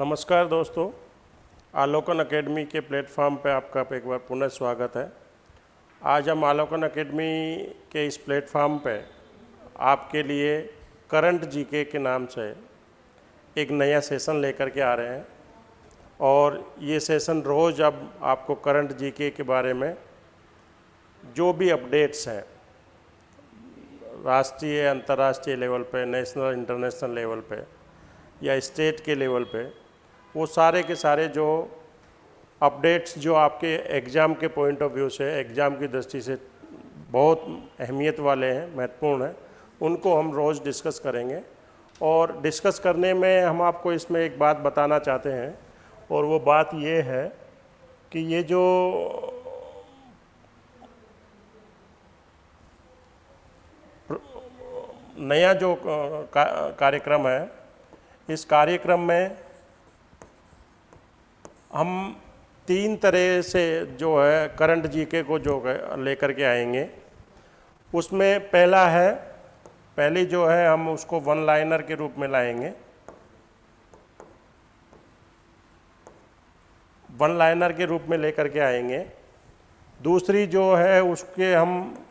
नमस्कार दोस्तों, आलोकन एकेडमी के प्लेटफॉर्म पर आपका एक बार पुनः स्वागत है। आज हम आलोकन एकेडमी के इस प्लेटफॉर्म पर आपके लिए करंट जीके के नाम से एक नया सेशन लेकर के आ रहे हैं। और ये सेशन रोज़ अब आपको करंट जीके के बारे में जो भी अपडेट्स हैं, राष्ट्रीय, अंतर्राष्ट्रीय लेवल पे, नेशनल, इंटरनेशनल लेवल पे या स्टेट के लेवल पे वो सारे के सारे जो अपडेट्स जो आपके एग्ज़ाम के पॉइंट ऑफ़ व्यू से एग्ज़ाम की दृष्टि से बहुत अहमियत वाले हैं, महत्वपूर्ण हैं, उनको हम रोज़ डिस्कस करेंगे। और डिस्कस करने में हम आपको इसमें एक बात बताना चाहते हैं, और वो बात ये है कि ये जो नया जो कार्यक्रम है, इस कार्यक्रम में हम तीन तरह से जो है करंट जीके को जो लेकर के आएँगे। उसमें पहला है, पहली जो है हम उसको वन लाइनर के रूप में लाएँगे। वन लाइनर के रूप में लेकर के आएँगे। दूसरी जो है उसके हम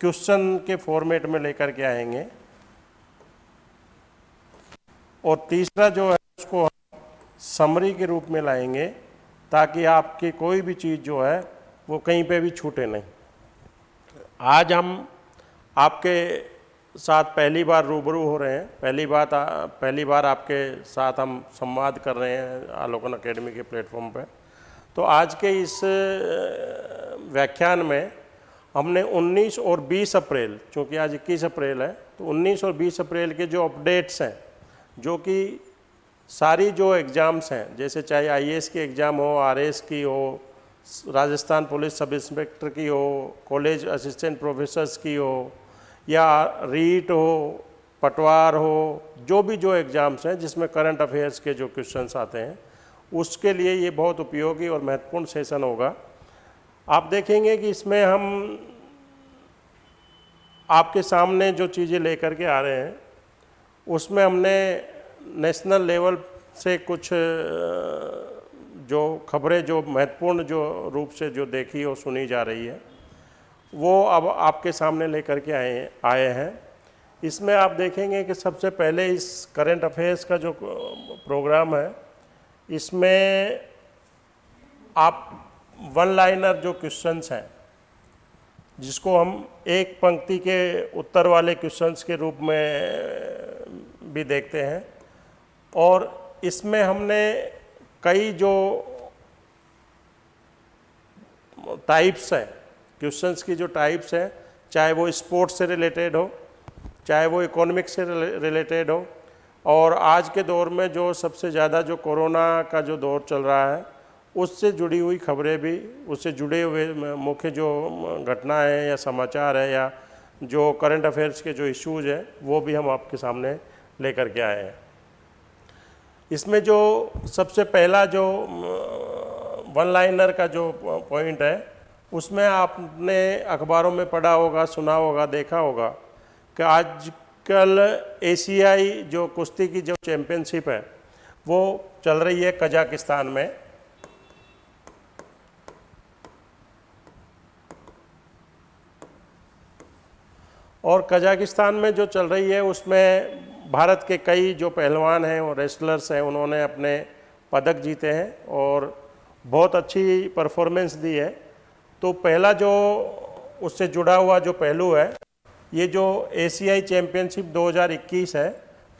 क्वेश्चन के फॉर्मेट में लेकर के आएँगे। और तीसरा जो समरी के रूप में लाएँगे ताकि आपकी कोई भी चीज़ जो है वो कहीं पे भी छूटे नहीं। आज हम आपके साथ पहली बार रूबरू हो रहे हैं, पहली बात पहली बार आपके साथ हम संवाद कर रहे हैं आलोकन अकेडमी के प्लेटफॉर्म पे। तो आज के इस व्याख्यान में हमने 19 और 20 अप्रैल, चूँकि आज 21 अप्रैल है तो 19 और 20 अप्रैल के जो अपडेट्स हैं, जो कि सारी जो एग्ज़ाम्स हैं, जैसे चाहे आईएएस की एग्ज़ाम हो आरएस की हो, राजस्थान पुलिस सब इंस्पेक्टर की हो कॉलेज असिस्टेंट प्रोफेसर्स की हो, या रीट हो, पटवार हो, जो भी जो एग्ज़ाम्स हैं, जिसमें करंट अफेयर्स के जो क्वेश्चंस आते हैं, उसके लिए ये बहुत उपयोगी और महत्वपूर्ण सेशन होगा। आप देखेंगे कि इसमें हम आपके सामने जो चीज़ें लेकर के आ रहे हैं, उसमें हमने नेशनल लेवल से कुछ जो खबरें, जो महत्वपूर्ण जो रूप से जो देखी और सुनी जा रही है, वो अब आपके सामने लेकर के आए आए हैं। इसमें आप देखेंगे कि सबसे पहले इस करंट अफेयर्स का जो प्रोग्राम है, इसमें आप वन लाइनर जो क्वेश्चंस हैं, जिसको हम एक पंक्ति के उत्तर वाले क्वेश्चंस के रूप में भी देखते हैं और इसमें हमने कई जो टाइप्स हैं क्वेश्चंस की जो टाइप्स हैं, चाहे वो स्पोर्ट्स से रिलेटेड हो, चाहे वो इकोनॉमिक्स से रिलेटेड हो, और आज के दौर में जो सबसे ज़्यादा जो कोरोना का जो दौर चल रहा है, उससे जुड़ी हुई खबरें भी, उससे जुड़े हुए मुख्य जो घटनाएँ हैं या समाचार है या जो करंट अफेयर्स के जो इश्यूज़ हैं, वो भी हम आपके सामने लेकर के आए हैं। इसमें जो सबसे पहला जो वन लाइनर का जो पॉइंट है, उसमें आपने अखबारों में पढ़ा होगा, सुना होगा, देखा होगा कि आजकल एशियाई जो कुश्ती की जो चैम्पियनशिप है, वो चल रही है कजाकिस्तान में। और कजाकिस्तान में जो चल रही है, उसमें भारत के कई जो पहलवान हैं और रेसलर्स हैं, उन्होंने अपने पदक जीते हैं और बहुत अच्छी परफॉर्मेंस दी है। तो पहला जो उससे जुड़ा हुआ जो पहलू है, ये जो एशियाई चैम्पियनशिप 2021 है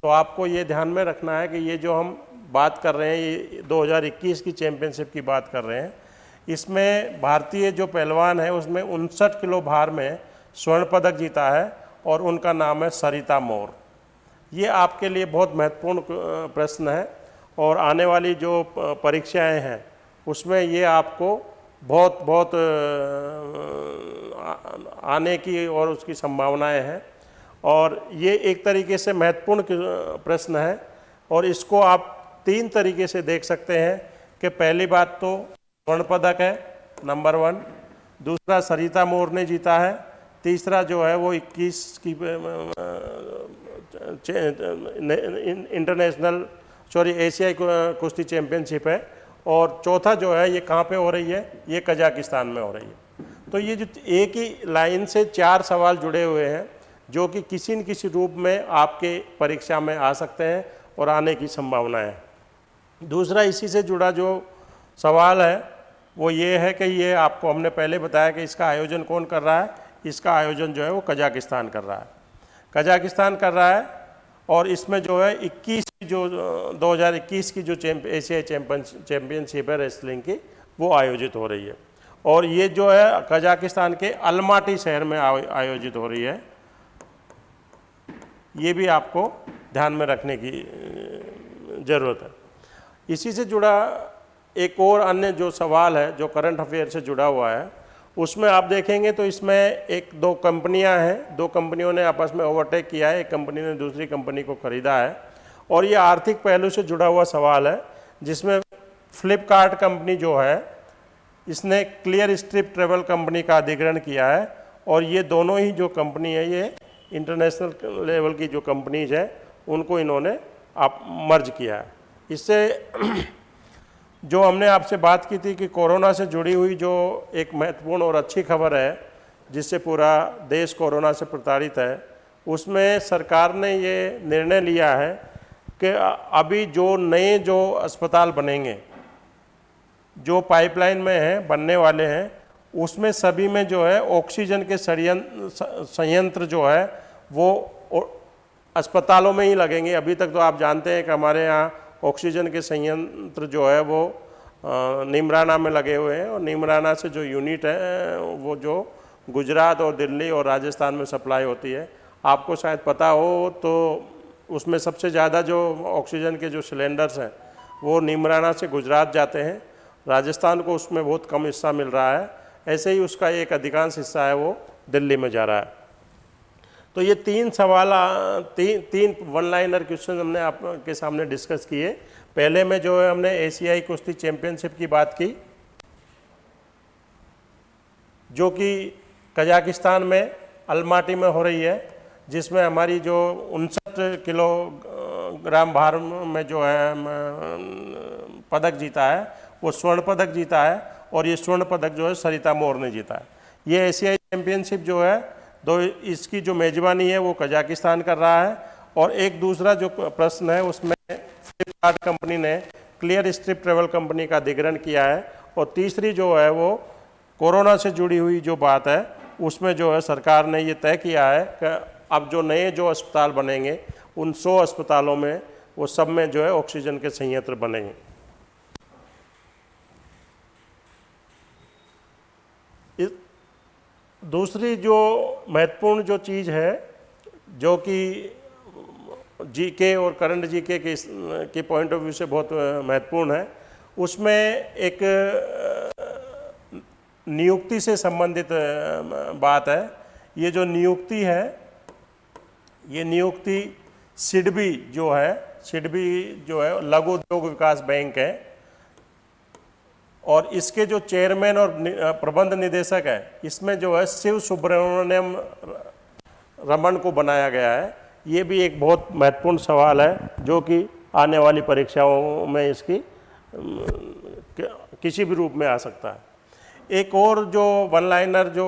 तो आपको ये ध्यान में रखना है कि ये जो हम बात कर रहे हैं, ये 2021 की चैम्पियनशिप की बात कर रहे हैं, इसमें भारतीय जो पहलवान है, उसमें उनसठ किलो भार में स्वर्ण पदक जीता है और उनका नाम है सरिता मोर। ये आपके लिए बहुत महत्वपूर्ण प्रश्न है और आने वाली जो परीक्षाएँ हैं, उसमें ये आपको बहुत बहुत आने की और उसकी संभावनाएँ हैं। और ये एक तरीके से महत्वपूर्ण प्रश्न है और इसको आप तीन तरीके से देख सकते हैं कि पहली बात तो स्वर्ण पदक है, नंबर वन। दूसरा सरिता मोर ने जीता है। तीसरा जो है वो 21 की इंटरनेशनल सॉरी एशियाई कुश्ती चैम्पियनशिप है। और चौथा जो है, ये कहाँ पे हो रही है? ये कजाकिस्तान में हो रही है। तो ये जो एक ही लाइन से चार सवाल जुड़े हुए हैं, जो कि किसी न किसी रूप में आपके परीक्षा में आ सकते हैं और आने की संभावना है। दूसरा इसी से जुड़ा जो सवाल है, वो ये है कि ये आपको हमने पहले बताया कि इसका आयोजन कौन कर रहा है? इसका आयोजन जो है वो कजाकिस्तान कर रहा है। कजाकिस्तान कर रहा है और इसमें जो है 21 जो 2021 की जो चैंप एशियाई चैंपियन चैम्पियनशिप है रेसलिंग की, वो आयोजित हो रही है। और ये जो है कजाकिस्तान के अलमाटी शहर में आयोजित हो रही है। ये भी आपको ध्यान में रखने की ज़रूरत है। इसी से जुड़ा एक और अन्य जो सवाल है, जो करंट अफेयर से जुड़ा हुआ है उसमें आप देखेंगे तो इसमें एक दो कंपनियाँ हैं। दो कंपनियों ने आपस में ओवरटेक किया है। एक कंपनी ने दूसरी कंपनी को ख़रीदा है। और ये आर्थिक पहलू से जुड़ा हुआ सवाल है, जिसमें फ्लिपकार्ट कंपनी जो है, इसने क्लियर स्ट्रिप ट्रेवल कंपनी का अधिग्रहण किया है। और ये दोनों ही जो कंपनी है, ये इंटरनेशनल लेवल की जो कंपनीज़ हैं, उनको इन्होंने आप मर्ज किया है। इससे जो हमने आपसे बात की थी कि कोरोना से जुड़ी हुई जो एक महत्वपूर्ण और अच्छी खबर है, जिससे पूरा देश कोरोना से प्रताड़ित है, उसमें सरकार ने ये निर्णय लिया है कि अभी जो नए जो अस्पताल बनेंगे, जो पाइपलाइन में हैं, बनने वाले हैं, उसमें सभी में जो है ऑक्सीजन के संयंत्र जो है, वो अस्पतालों में ही लगेंगे। अभी तक तो आप जानते हैं कि हमारे यहाँ ऑक्सीजन के संयंत्र जो है वो निमराना में लगे हुए हैं और निमराना से जो यूनिट है, वो जो गुजरात और दिल्ली और राजस्थान में सप्लाई होती है। आपको शायद पता हो तो उसमें सबसे ज़्यादा जो ऑक्सीजन के जो सिलेंडर्स हैं, वो निमराना से गुजरात जाते हैं। राजस्थान को उसमें बहुत कम हिस्सा मिल रहा है। ऐसे ही उसका एक अधिकांश हिस्सा है वो दिल्ली में जा रहा है। तो ये तीन सवाल तीन तीन वन लाइनर क्वेश्चन हमने आपके सामने डिस्कस किए। पहले में जो है हमने एशियाई कुश्ती चैंपियनशिप की बात की, जो कि कजाकिस्तान में अलमाटी में हो रही है, जिसमें हमारी जो उनसठ किलोग्राम भार में जो है पदक जीता है, वो स्वर्ण पदक जीता है और ये स्वर्ण पदक जो है सरिता मोर ने जीता है। ये एशियाई चैंपियनशिप जो है दो इसकी जो मेज़बानी है वो कजाकिस्तान कर रहा है और एक दूसरा जो प्रश्न है, उसमें फ्लिपकार्ट कंपनी ने क्लियर स्ट्रिप ट्रेवल कंपनी का अधिग्रहण किया है और तीसरी जो है वो कोरोना से जुड़ी हुई जो बात है, उसमें जो है सरकार ने ये तय किया है कि अब जो नए जो अस्पताल बनेंगे, उन सौ अस्पतालों में वो सब में जो है ऑक्सीजन के संयंत्र बनेंगे। दूसरी जो महत्वपूर्ण जो चीज़ है, जो कि जीके और करंट जीके के के पॉइंट ऑफ़ व्यू से बहुत महत्वपूर्ण है। उसमें एक नियुक्ति से संबंधित बात है। ये जो नियुक्ति है, ये नियुक्ति सिडबी जो है, सिडबी जो है, लघु उद्योग विकास बैंक है। और इसके जो चेयरमैन और प्रबंध निदेशक है, इसमें जो है शिव सुब्रमण्यम रमन को बनाया गया है। ये भी एक बहुत महत्वपूर्ण सवाल है, जो कि आने वाली परीक्षाओं में इसकी किसी भी रूप में आ सकता है। एक और जो वन लाइनर जो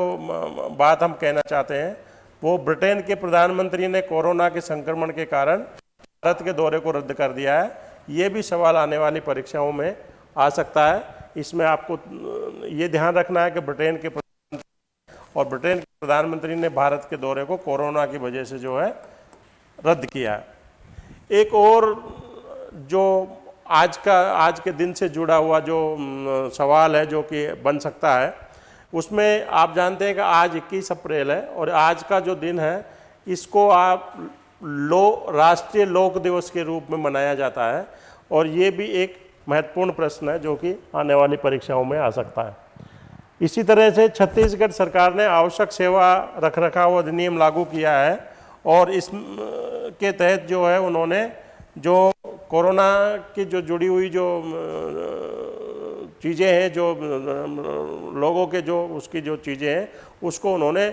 बात हम कहना चाहते हैं, वो ब्रिटेन के प्रधानमंत्री ने कोरोना के संक्रमण के कारण भारत के दौरे को रद्द कर दिया है। ये भी सवाल आने वाली परीक्षाओं में आ सकता है। इसमें आपको ये ध्यान रखना है कि ब्रिटेन के और ब्रिटेन के प्रधानमंत्री ने भारत के दौरे को कोरोना की वजह से जो है, रद्द किया है। एक और जो आज का, आज के दिन से जुड़ा हुआ जो सवाल है जो कि बन सकता है, उसमें आप जानते हैं कि आज 21 अप्रैल है और आज का जो दिन है, इसको आप लो, राष्ट्रीय लोक दिवस के रूप में मनाया जाता है और ये भी एक महत्वपूर्ण प्रश्न है जो कि आने वाली परीक्षाओं में आ सकता है। इसी तरह से छत्तीसगढ़ सरकार ने आवश्यक सेवा रख रखाव अधिनियम लागू किया है और इस के तहत जो है उन्होंने जो कोरोना की जो जुड़ी हुई जो चीज़ें हैं, जो लोगों के जो उसकी जो चीज़ें हैं, उसको उन्होंने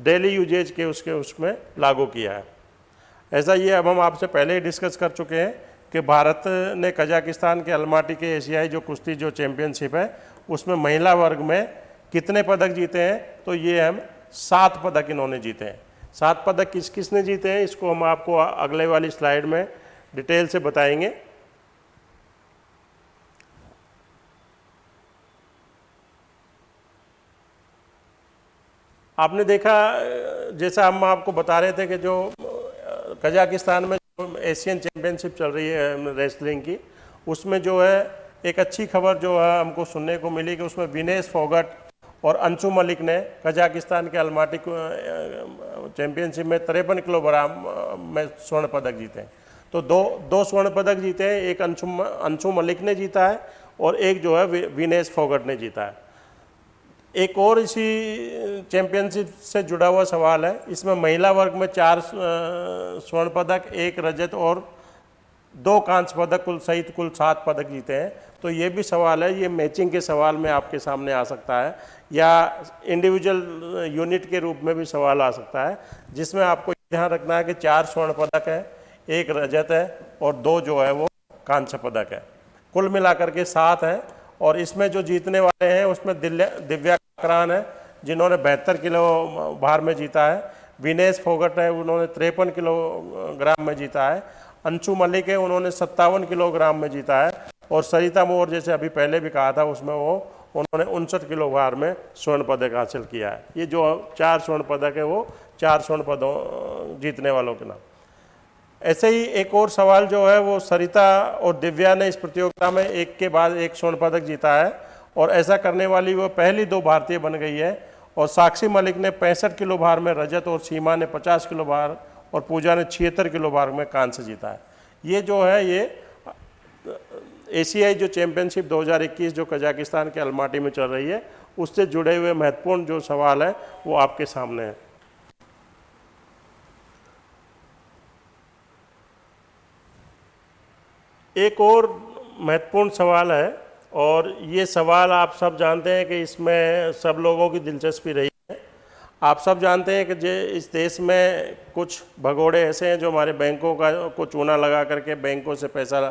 डेली यूजेज के उसके उसमें लागू किया है। ऐसा ये अब हम आपसे पहले ही डिस्कस कर चुके हैं कि भारत ने कजाकिस्तान के अलमाटी के एशियाई जो कुश्ती, जो चैंपियनशिप है, उसमें महिला वर्ग में कितने पदक जीते हैं? तो ये हम सात पदक इन्होंने जीते हैं। सात पदक किस, किसने जीते हैं? इसको हम आपको अगले वाली स्लाइड में डिटेल से बताएँगे। आपने देखा जैसा हम आपको बता रहे थे कि जो कजाकिस्तान में एशियन चैम्पियनशिप चल रही है रेसलिंग की। उसमें जो है, एक अच्छी खबर जो है, हमको सुनने को मिली कि उसमें विनेश फोगट और अंशु मलिक ने कजाकिस्तान के अलमाटी चैंपियनशिप में तिरपन किलो बराम में स्वर्ण पदक जीते हैं। तो दो दो स्वर्ण पदक जीते हैं, एक अंशु अंशु मलिक ने जीता है और एक जो है विनेश फोगट ने जीता है। एक और इसी चैंपियनशिप से जुड़ा हुआ सवाल है। इसमें महिला वर्ग में चार स्वर्ण पदक, एक रजत और दो कांस्य पदक, कुल सहित कुल सात पदक जीते हैं। तो ये भी सवाल है, ये मैचिंग के सवाल में आपके सामने आ सकता है, या इंडिविजुअल यूनिट के रूप में भी सवाल आ सकता है, जिसमें आपको ध्यान रखना है कि चार स्वर्ण पदक है, एक रजत है और दो जो है वो कांस्य पदक है। कुल मिलाकर के सात है और इसमें जो जीतने वाले हैं, उसमें दिव्या करान है, जिन्होंने बहत्तर किलो भार में जीता है। विनेश फोगट है, उन्होंने तिरपन किलोग्राम में जीता है। अंशु मलिक है, उन्होंने सत्तावन किलोग्राम में जीता है। और सरिता मोर, जैसे अभी पहले भी कहा था, उसमें वो, उन्होंने उनसठ किलो भार में स्वर्ण पदक हासिल किया है। ये जो चार स्वर्ण पदक है, वो चार स्वर्ण पदों जीतने वालों के नाम। ऐसे ही एक और सवाल जो है वो सरिता और दिव्या ने इस प्रतियोगिता में एक के बाद एक स्वर्ण पदक जीता है और ऐसा करने वाली वो पहली दो भारतीय बन गई है और साक्षी मलिक ने पैंसठ किलो भार में रजत और सीमा ने 50 किलो भार और पूजा ने छिहत्तर किलो भार में कांस्य जीता है। ये जो है ये एशियाई जो चैम्पियनशिप 2021 जो कजाकिस्तान के अलमाटी में चल रही है, उससे जुड़े हुए महत्वपूर्ण जो सवाल है वो आपके सामने है। एक और महत्वपूर्ण सवाल है, और ये सवाल आप सब जानते हैं कि इसमें सब लोगों की दिलचस्पी रही है। आप सब जानते हैं कि जे इस देश में कुछ भगोड़े ऐसे हैं जो हमारे बैंकों का, को चूना लगा करके बैंकों से पैसा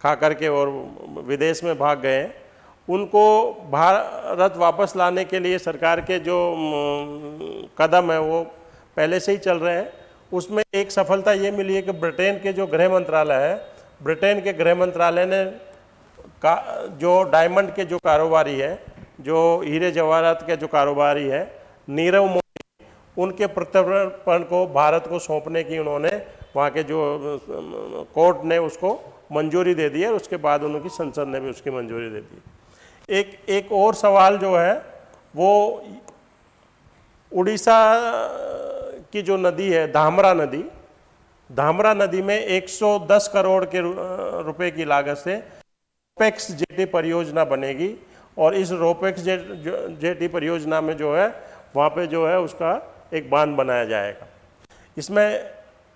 खा करके और विदेश में भाग गए हैं। उनको भारत वापस लाने के लिए सरकार के जो कदम है वो पहले से ही चल रहे हैं। उसमें एक सफलता ये मिली है कि ब्रिटेन के जो गृह मंत्रालय है ब्रिटेन के गृह मंत्रालय ने का, जो डायमंड के जो कारोबारी है, जो हीरे जवाहरात के जो कारोबारी है, नीरव मोदी, उनके प्रत्यर्पण को भारत को सौंपने की उन्होंने वहाँ के जो, कोर्ट ने उसको मंजूरी दे दी है उसके बाद उनकी संसद ने भी उसकी मंजूरी दे दी एक एक और सवाल जो है, वो उड़ीसा की जो नदी है, धामरा नदी धामरा नदी में 110 करोड़ के रुपए की लागत से रोपेक्स जेटी परियोजना बनेगी और इस रोपेक्स जे, जेटी परियोजना में जो है वहाँ पे जो है उसका एक बाँध बनाया जाएगा। इसमें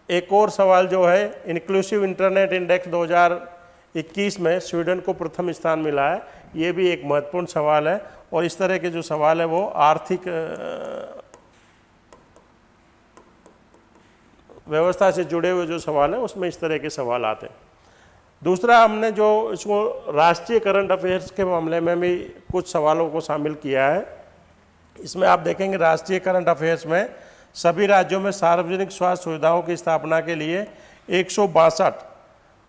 एक और सवाल जो है इंक्लूसिव इंटरनेट इंडेक्स 2021 में स्वीडन को प्रथम स्थान मिला है ये भी एक महत्वपूर्ण सवाल है और इस तरह के जो सवाल है वो आर्थिक व्यवस्था से जुड़े हुए जो सवाल हैं, उसमें इस तरह के सवाल आते हैं। दूसरा, हमने जो इसको राष्ट्रीय करंट अफेयर्स के मामले में भी कुछ सवालों को शामिल किया है, इसमें आप देखेंगे राष्ट्रीय करंट अफेयर्स में सभी राज्यों में सार्वजनिक स्वास्थ्य सुविधाओं की स्थापना के लिए एक सौ बासठ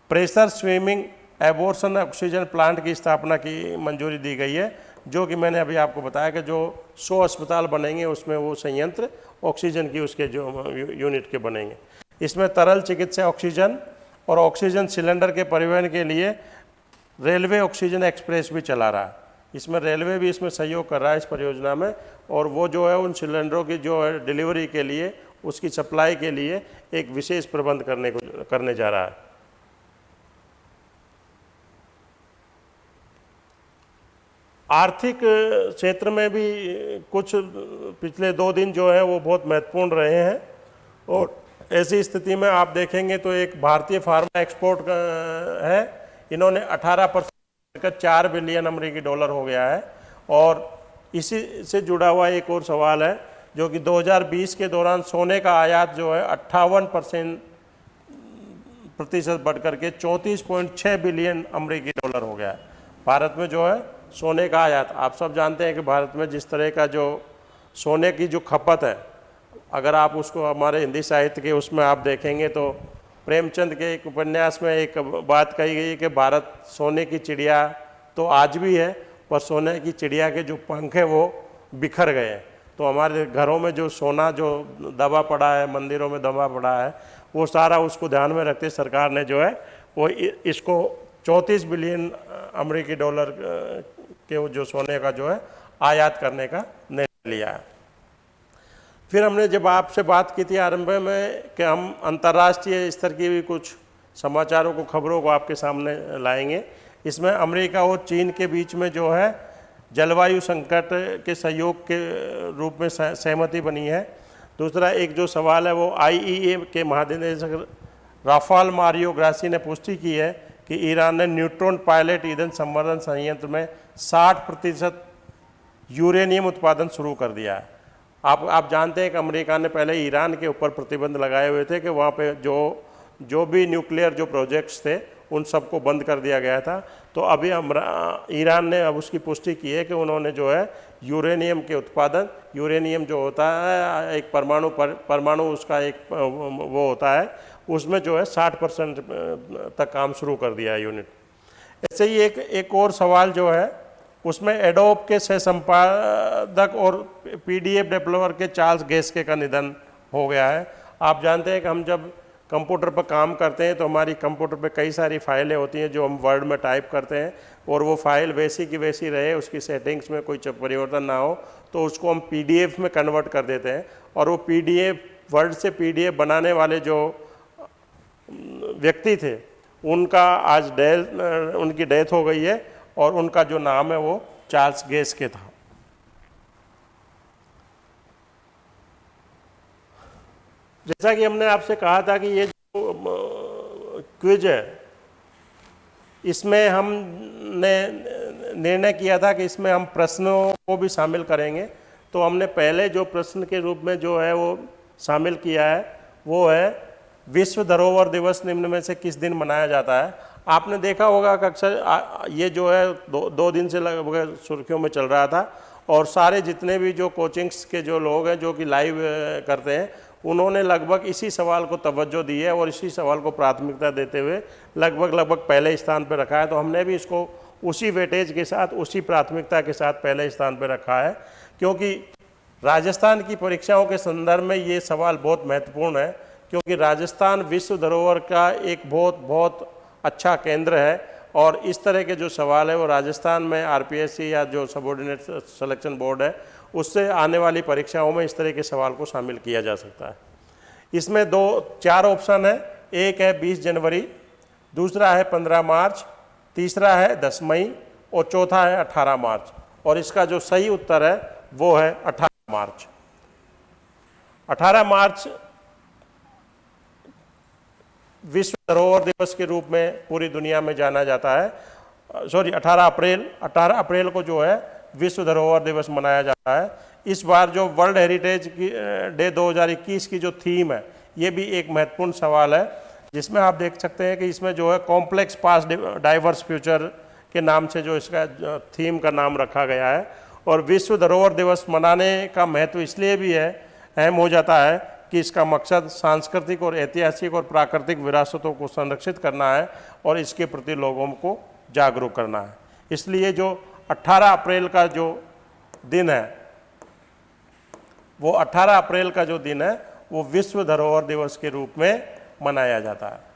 pressure swing adsorption oxygen plant की स्थापना की मंजूरी दी गई है, जो कि मैंने अभी आपको बताया कि जो 100 अस्पताल बनेंगे, उसमें वो संयंत्र ऑक्सीजन की उसके जो यूनिट के बनेंगे। इसमें तरल चिकित्सा ऑक्सीजन और ऑक्सीजन सिलेंडर के परिवहन के लिए रेलवे ऑक्सीजन एक्सप्रेस भी चला रहा है। इसमें रेलवे भी इसमें सहयोग कर रहा है इस परियोजना में और वो जो है उन सिलेंडरों की जो है डिलीवरी के लिए, उसकी सप्लाई के लिए एक विशेष प्रबंध करने को, करने जा रहा है। आर्थिक क्षेत्र में भी कुछ पिछले दो दिन जो है वो बहुत महत्वपूर्ण रहे हैं और ऐसी स्थिति में आप देखेंगे तो एक भारतीय फार्मा एक्सपोर्ट है, इन्होंने 18 परसेंट का चार बिलियन अमरीकी डॉलर हो गया है। और इसी से जुड़ा हुआ एक और सवाल है, जो कि 2020 के दौरान सोने का आयात जो है अट्ठावन परसेंट प्रतिशत बढ़ करके चौंतीस पॉइंट छः बिलियन अमरीकी डॉलर हो गया है। भारत में जो है सोने का आयात, आप सब जानते हैं कि भारत में जिस तरह का जो सोने की जो खपत है अगर आप उसको हमारे हिंदी साहित्य के उसमें आप देखेंगे तो प्रेमचंद के एक उपन्यास में एक बात कही गई कि भारत सोने की चिड़िया तो आज भी है, पर सोने की चिड़िया के जो पंख हैं वो बिखर गए हैं। तो हमारे घरों में जो सोना, जो दबा पड़ा है, मंदिरों में दबा पड़ा है, वो सारा उसको ध्यान में रखते सरकार ने जो है, वो इसको चौंतीस बिलियन अमेरिकी डॉलर के जो सोने का जो है, आयात करने का निर्णय लिया है। फिर हमने जब आपसे बात की थी आरंभ में कि हम अंतर्राष्ट्रीय स्तर की भी कुछ समाचारों को, खबरों को आपके सामने लाएँगे। इसमें अमेरिका और चीन के बीच में जो है जलवायु संकट के सहयोग के रूप में सहमति बनी है। दूसरा एक जो सवाल है वो आईईए के महानिदेशक राफाल मारियो ग्रासी ने पुष्टि की है कि ईरान ने न्यूट्रॉन पायलट ईंधन संवर्धन संयंत्र में 60 प्रतिशत यूरेनियम उत्पादन शुरू कर दिया है। आप आप जानते हैं कि अमेरिका ने पहले ईरान के ऊपर प्रतिबंध लगाए हुए थे कि वहाँ पे जो जो भी न्यूक्लियर जो प्रोजेक्ट्स थे उन सबको बंद कर दिया गया था। तो अभी ईरान ने अब उसकी पुष्टि की है कि उन्होंने जो है यूरेनियम के उत्पादन यूरेनियम जो होता है एक परमाणु पर, परमाणु उसका एक वो होता है उसमें जो है 60 परसेंट तक काम शुरू कर दिया है यूनिट। ऐसे ही एक एक और सवाल जो है उसमें एडोप के सह संपादक और पीडीएफ डेवलपर के चार्ल्स गेस्के का निधन हो गया है। आप जानते हैं कि हम जब कंप्यूटर पर काम करते हैं तो हमारी कंप्यूटर पर कई सारी फाइलें होती हैं जो हम वर्ड में टाइप करते हैं, और वो फ़ाइल वैसी की वैसी रहे, उसकी सेटिंग्स में कोई परिवर्तन ना हो तो उसको हम पीडीएफ में कन्वर्ट कर देते हैं। और वो पीडीएफ वर्ड से पीडीएफ बनाने वाले जो व्यक्ति थे, उनका आज डेथ उनकी डेथ हो गई है। और उनका जो नाम है वो चार्ल्स गेस के था। जैसा कि हमने आपसे कहा था कि ये जो क्विज है, इसमें हमने निर्णय किया था कि इसमें हम प्रश्नों को भी शामिल करेंगे। तो हमने पहले जो प्रश्न के रूप में जो है वो शामिल किया है, वो है, विश्व धरोहर दिवस निम्न में से किस दिन मनाया जाता है? आपने देखा होगा अक्सर ये जो है, दो दो दिन से लगभग सुर्खियों में चल रहा था और सारे जितने भी जो कोचिंग्स के जो लोग हैं, जो कि लाइव करते हैं, उन्होंने लगभग इसी सवाल को तवज्जो दी है और इसी सवाल को प्राथमिकता देते हुए लगभग लगभग पहले स्थान पर रखा है। तो हमने भी इसको उसी वेटेज के साथ, उसी प्राथमिकता के साथ पहले स्थान पर रखा है, क्योंकि राजस्थान की परीक्षाओं के संदर्भ में ये सवाल बहुत महत्वपूर्ण है, क्योंकि राजस्थान विश्व धरोहर का एक बहुत बहुत अच्छा केंद्र है और इस तरह के जो सवाल है वो राजस्थान में आरपीएससी या जो सबॉर्डिनेट सिलेक्शन बोर्ड है, उससे आने वाली परीक्षाओं में इस तरह के सवाल को शामिल किया जा सकता है। इसमें दो, चार ऑप्शन है। एक है 20 जनवरी, दूसरा है 15 मार्च, तीसरा है 10 मई और चौथा है 18 मार्च। और इसका जो सही उत्तर है, वो है 18 मार्च। 18 मार्च विश्व धरोहर दिवस के रूप में पूरी दुनिया में जाना जाता है। सॉरी 18 अप्रैल 18 अप्रैल को जो है विश्व धरोहर दिवस मनाया जाता है। इस बार जो वर्ल्ड हेरिटेज की डे 2021 की जो थीम है, ये भी एक महत्वपूर्ण सवाल है, जिसमें आप देख सकते हैं कि इसमें जो है कॉम्प्लेक्स पास डाइवर्स फ्यूचर के नाम से जो इसका थीम का नाम रखा गया है। और विश्व धरोहर दिवस मनाने का महत्व इसलिए भी है, अहम हो जाता है कि इसका मकसद सांस्कृतिक और ऐतिहासिक और प्राकृतिक विरासतों को संरक्षित करना है और इसके प्रति लोगों को जागरूक करना है। इसलिए जो 18 अप्रैल का जो दिन है, वो 18 अप्रैल का जो दिन है, वो विश्व धरोहर दिवस के रूप में मनाया जाता है।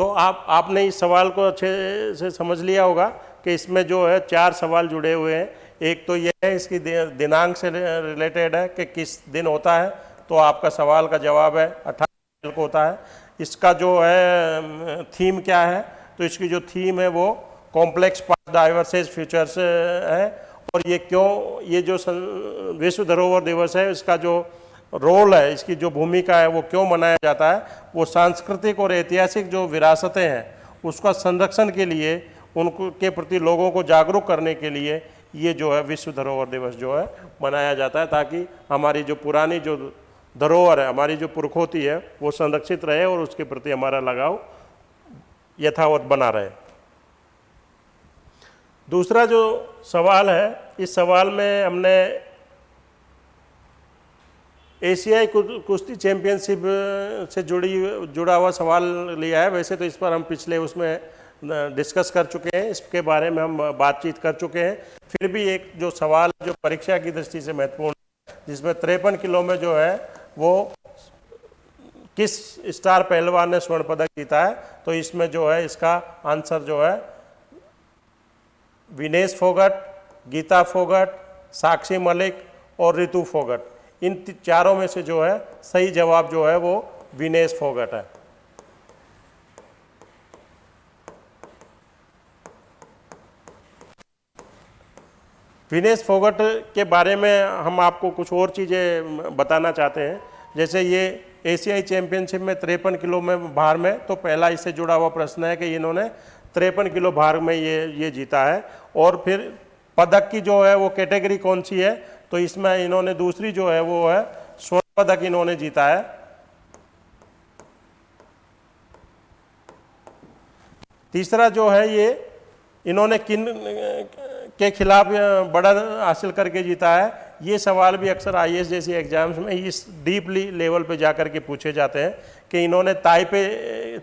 तो आप, आपने इस सवाल को अच्छे से समझ लिया होगा कि इसमें जो है चार सवाल जुड़े हुए हैं। एक तो यह है, इसकी दिनांक से रिलेटेड है कि किस दिन होता है तो आपका सवाल का जवाब है, अठारह को होता है। इसका जो है थीम क्या है तो इसकी जो थीम है वो कॉम्प्लेक्स पास डाइवर्सेज फ्यूचर्स है। और ये क्यों, ये जो विश्व धरोहर दिवस है, इसका जो रोल है, इसकी जो भूमिका है, वो क्यों मनाया जाता है, वो सांस्कृतिक और ऐतिहासिक जो विरासतें हैं, उसका संरक्षण के लिए, उनको, के प्रति लोगों को जागरूक करने के लिए, ये जो है, विश्व धरोहर दिवस जो है, मनाया जाता है, ताकि हमारी जो पुरानी जो धरोहर है, हमारी जो पुरखोती है, वो संरक्षित रहे और उसके प्रति हमारा लगाव यथावत बना रहे। दूसरा जो सवाल है, इस सवाल में हमने एशियाई कुश्ती चैंपियनशिप से जुड़ी, जुड़ा हुआ सवाल लिया है। वैसे तो इस पर हम पिछले उसमें डिस्कस कर चुके हैं। इसके बारे में हम बातचीत कर चुके हैं। फिर भी एक जो सवाल, जो परीक्षा की दृष्टि से महत्वपूर्ण जिसमें तिरपन किलो में जो है, वो किस स्टार पहलवान ने स्वर्ण पदक जीता है तो इसमें जो है, इसका आंसर जो है, विनेश फोगट, गीता फोगट, साक्षी मलिक और रितु फोगट। इन चारों में से जो है, सही जवाब जो है, वो विनेश फोगट है। विनेश फोगट के बारे में हम आपको कुछ और चीज़ें बताना चाहते हैं। जैसे ये एशियाई चैंपियनशिप में तिरपन किलो में भार में तो पहला इससे जुड़ा हुआ प्रश्न है कि इन्होंने तिरपन किलो भार में ये ये जीता है। और फिर पदक की जो है, वो कैटेगरी कौन सी है? तो इसमें इन्होंने दूसरी जो है वो है स्वर्ण पदक इन्होंने जीता है। तीसरा जो है ये, इन्होंने किन, के खिलाफ बड़ा हासिल करके जीता है, ये सवाल भी अक्सर आई जैसी एग्ज़ाम्स में इस डीपली लेवल पे जाकर के पूछे जाते हैं कि इन्होंने ताइपे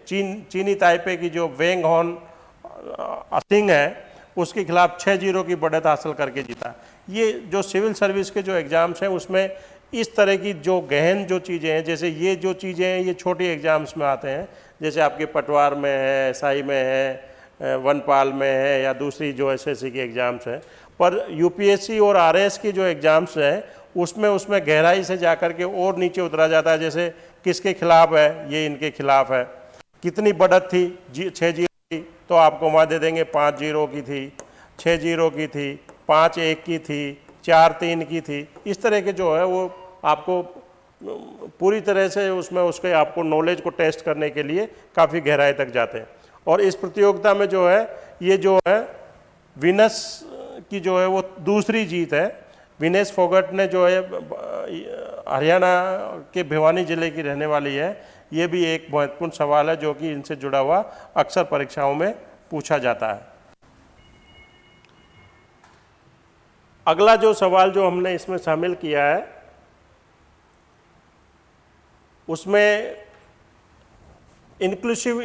चीन, चीनी ताइपे की जो वेंग हॉन सिंह है, उसके खिलाफ छः ज़ीरो की बढ़त हासिल करके जीता। ये जो सिविल सर्विस के जो एग्ज़ाम्स हैं, उसमें इस तरह की जो गहन जो चीज़ें हैं, जैसे ये जो चीज़ें हैं, ये छोटे एग्ज़ाम्स में आते हैं, जैसे आपके पटवार में है साई में है वनपाल में है, या दूसरी जो एसएससी की एग्ज़ाम्स हैं। पर यूपीएससी और आरएस की जो एग्ज़ाम्स हैं, उसमें उसमें गहराई से जा के और नीचे उतरा जाता है, जैसे किसके खिलाफ है, ये इनके खिलाफ है। कितनी बढ़त थी, जी छः ज़ीरो की तो आपको वहाँ दे देंगे, पाँच ज़ीरो की थी छः ज़ीरो की थी पाँच एक की थी, चार तीन की थी। इस तरह के जो है वो आपको, पूरी तरह से उसमें उसके आपको नॉलेज को टेस्ट करने के लिए काफ़ी गहराई तक जाते हैं। और इस प्रतियोगिता में जो है, ये जो है विनस की जो है वो दूसरी जीत है। विनेश फोगट ने जो है, हरियाणा के भिवानी ज़िले की रहने वाली है। ये भी एक महत्वपूर्ण सवाल है जो कि इनसे जुड़ा हुआ अक्सर परीक्षाओं में पूछा जाता है। अगला जो सवाल जो हमने इसमें शामिल किया है, उसमें इंक्लूसिव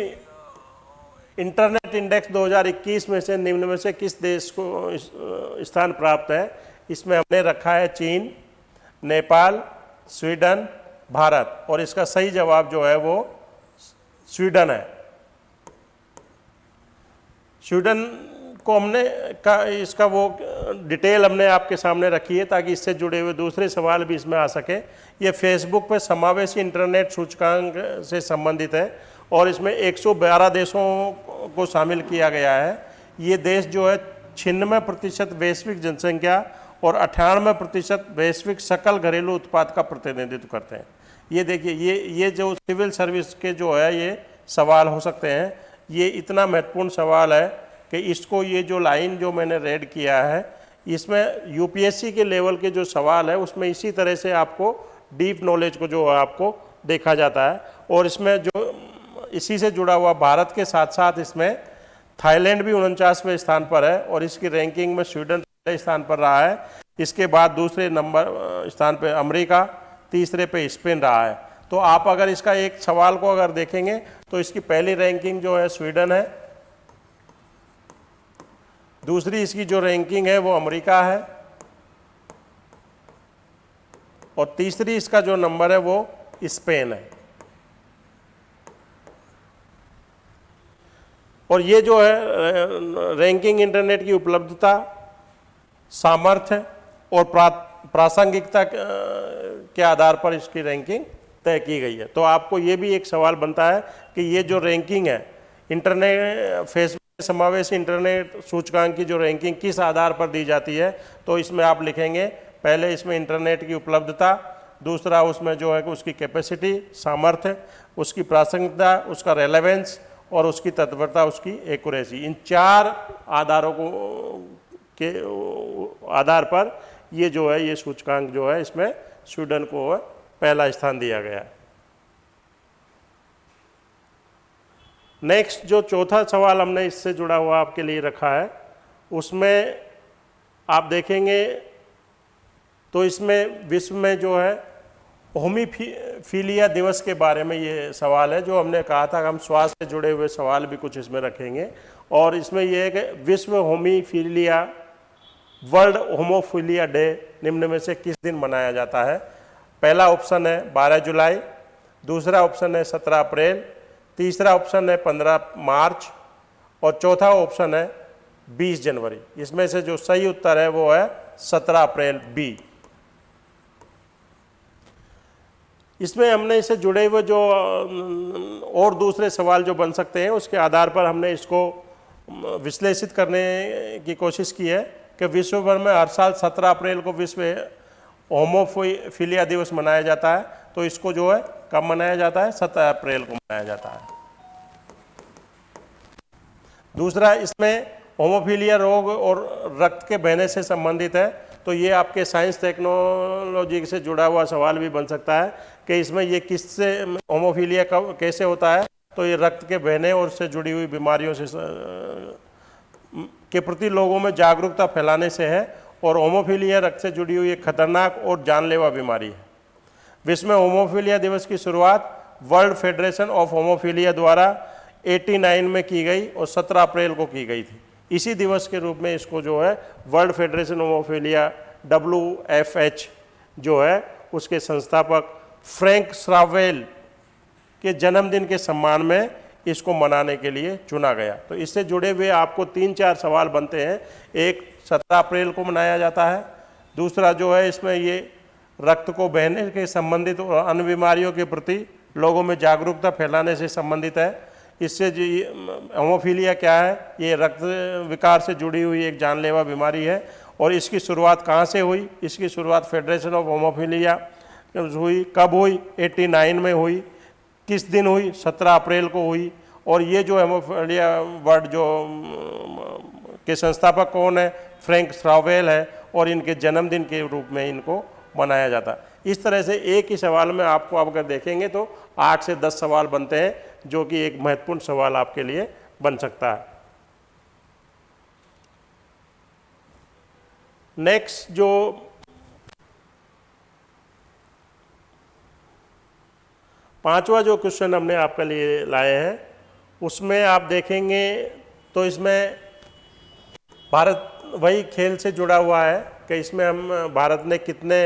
इंटरनेट इंडेक्स 2021 में से निम्न में से किस देश को स्थान प्राप्त है, इसमें हमने रखा है चीन, नेपाल, स्वीडन, भारत। और इसका सही जवाब जो है वो स्वीडन है। स्वीडन को हमने का, इसका वो डिटेल हमने आपके सामने रखी है ताकि इससे जुड़े हुए दूसरे सवाल भी इसमें आ सके। ये फेसबुक पर समावेशी इंटरनेट सूचकांक से संबंधित है और इसमें 112 देशों को शामिल किया गया है। ये देश जो है छिन्नवे प्रतिशत वैश्विक जनसंख्या और अठानवे प्रतिशत वैश्विक सकल घरेलू उत्पाद का प्रतिनिधित्व करते हैं। ये देखिए, ये ये जो सिविल सर्विस के जो है, ये सवाल हो सकते हैं। ये इतना महत्वपूर्ण सवाल है कि इसको ये जो लाइन जो मैंने रेड किया है, इसमें यूपीएससी के लेवल के जो सवाल है, उसमें इसी तरह से आपको डीप नॉलेज को जो आपको देखा जाता है। और इसमें जो, इसी से जुड़ा हुआ भारत के साथ साथ इसमें थाईलैंड भी उनचासवें स्थान पर है और इसकी रैंकिंग में स्वीडन पहले स्थान पर रहा है। इसके बाद दूसरे नंबर स्थान पर अमरीका, तीसरे पे स्पेन रहा है। तो आप अगर इसका एक सवाल को अगर देखेंगे तो इसकी पहली रैंकिंग जो है स्वीडन है। दूसरी इसकी जो रैंकिंग है वो अमेरिका है। और तीसरी इसका जो नंबर है वो स्पेन है। और ये जो है रैंकिंग इंटरनेट की उपलब्धता, सामर्थ्य और प्रासंगिकता के आधार पर इसकी रैंकिंग तय की गई है। तो आपको ये भी एक सवाल बनता है कि ये जो रैंकिंग है इंटरनेट फेसबुक समावेश इंटरनेट सूचकांक की जो रैंकिंग किस आधार पर दी जाती है तो इसमें आप लिखेंगे, पहले इसमें इंटरनेट की उपलब्धता, दूसरा उसमें जो है कि उसकी कैपेसिटी सामर्थ्य, उसकी प्रासंगिकता, उसका रेलेवेंस और उसकी तत्परता, उसकी एक्यूरेसी इन चार आधारों को, के, आधार पर ये जो है, ये सूचकांक जो है, इसमें स्वीडन को पहला स्थान दिया गया। नेक्स्ट जो चौथा सवाल हमने इससे जुड़ा हुआ आपके लिए रखा है, उसमें आप देखेंगे तो इसमें विश्व में जो है, होमीफीलिया दिवस के बारे में ये सवाल है, जो हमने कहा था हम स्वास्थ्य से जुड़े हुए सवाल भी कुछ इसमें रखेंगे। और इसमें यह है कि विश्व होमीफीलिया, वर्ल्ड होमोफीलिया डे निम्न में से किस दिन मनाया जाता है? पहला ऑप्शन है 12 जुलाई, दूसरा ऑप्शन है 17 अप्रैल तीसरा ऑप्शन है 15 मार्च और चौथा ऑप्शन है 20 जनवरी। इसमें से जो सही उत्तर है वो है 17 अप्रैल बी। इसमें हमने इससे जुड़े हुए जो और दूसरे सवाल जो बन सकते हैं, उसके आधार पर हमने इसको विश्लेषित करने की कोशिश की है कि विश्व भर में हर साल 17 अप्रैल को विश्व होमोफिलिया दिवस मनाया जाता है। तो इसको जो है कब मनाया जाता है? 17 अप्रैल को मनाया जाता है। दूसरा, इसमें होमोफीलिया रोग और रक्त के बहने से संबंधित है तो ये आपके साइंस टेक्नोलॉजी से जुड़ा हुआ सवाल भी बन सकता है कि इसमें ये किससे, होमोफीलिया कब, कैसे होता है? तो ये रक्त के बहने और से जुड़ी हुई बीमारियों से, के प्रति लोगों में जागरूकता फैलाने से है, और होमोफीलिया रक्त से जुड़ी हुई एक खतरनाक और जानलेवा बीमारी है। विश्व होमोफीलिया दिवस की शुरुआत वर्ल्ड फेडरेशन ऑफ़ होमोफीलिया द्वारा 89 में की गई और 17 अप्रैल को की गई थी। इसी दिवस के रूप में इसको जो है world federation of hemophilia W F H जो है, उसके संस्थापक फ्रैंक श्रावेल के जन्मदिन के सम्मान में इसको मनाने के लिए चुना गया। तो इससे जुड़े हुए आपको तीन चार सवाल बनते हैं। एक, सत्रह अप्रैल को मनाया जाता है। दूसरा जो है, इसमें ये रक्त को बहने के संबंधित और अन्य बीमारियों के प्रति लोगों में जागरूकता फैलाने से संबंधित है। इससे जो होमोफीलिया क्या है? ये रक्त विकार से जुड़ी हुई एक जानलेवा बीमारी है और इसकी शुरुआत कहाँ से हुई? इसकी शुरुआत फेडरेशन ऑफ़ होमोफीलिया हुई, कब हुई? 89 में हुई। किस दिन हुई? 17 अप्रैल को हुई। और ये जो हेमोफीलिया वर्ड जो, के संस्थापक कौन है? फ्रैंक श्रावेल है और इनके जन्मदिन के रूप में इनको मनाया जाता। इस तरह से एक ही सवाल में आपको आप अगर देखेंगे तो आठ से दस सवाल बनते हैं, जो कि एक महत्वपूर्ण सवाल आपके लिए बन सकता है। नेक्स्ट जो पांचवा जो क्वेश्चन हमने आपके लिए लाए हैं, उसमें आप देखेंगे तो इसमें भारत वही खेल से जुड़ा हुआ है। कि इसमें हम, भारत ने कितने,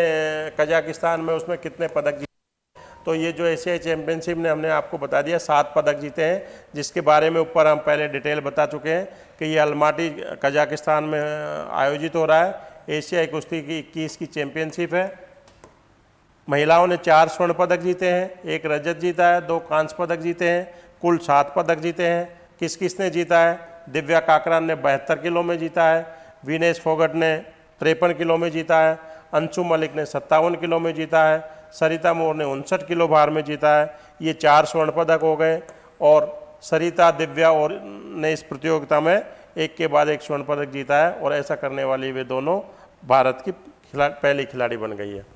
कजाकिस्तान में उसमें कितने पदक जीते। तो ये जो एशियाई चैम्पियनशिप ने हमने आपको बता दिया, सात पदक जीते हैं, जिसके बारे में ऊपर हम पहले डिटेल बता चुके हैं कि ये अलमाटी, कजाकिस्तान में आयोजित हो रहा है। एशियाई कुश्ती की इक्कीस की चैम्पियनशिप है। महिलाओं ने चार स्वर्ण पदक जीते हैं, एक रजत जीता है, दो कांस्य पदक जीते हैं, कुल सात पदक जीते हैं। किस किस ने जीता है? दिव्या काकरान ने बहत्तर किलो में जीता है, विनेश फोगट ने तिरपन किलो में जीता है, अंशु मलिक ने सत्तावन किलो में जीता है, सरिता मोर ने उनसठ किलो भार में जीता है, ये चार स्वर्ण पदक हो गए और सरिता, दिव्या और ने इस प्रतियोगिता में एक के बाद एक स्वर्ण पदक जीता है और ऐसा करने वाली वे दोनों भारत की खिला, पहली खिलाड़ी बन गई है।